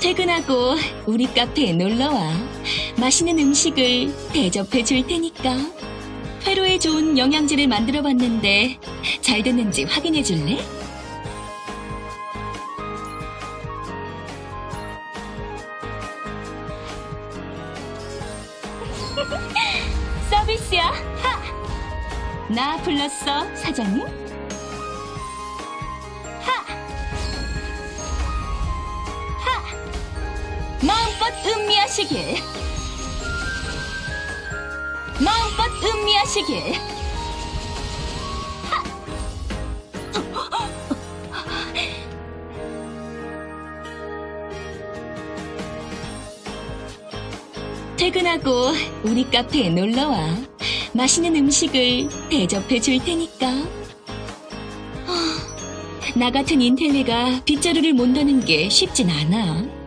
퇴근하고 우리 카페에 놀러와. 맛있는 음식을 대접해 줄 테니까. 회로에 좋은 영양제를 만들어 봤는데 잘 됐는지 확인해 줄래? 서비스야. 하! 나 불렀어, 사장님? 마음껏 음미하시길. 마음껏 음미하시길. 퇴근하고 우리 카페에 놀러와. 맛있는 음식을 대접해 줄 테니까. 아, 나 같은 인텔리가 빗자루를 몬다는 게 쉽진 않아.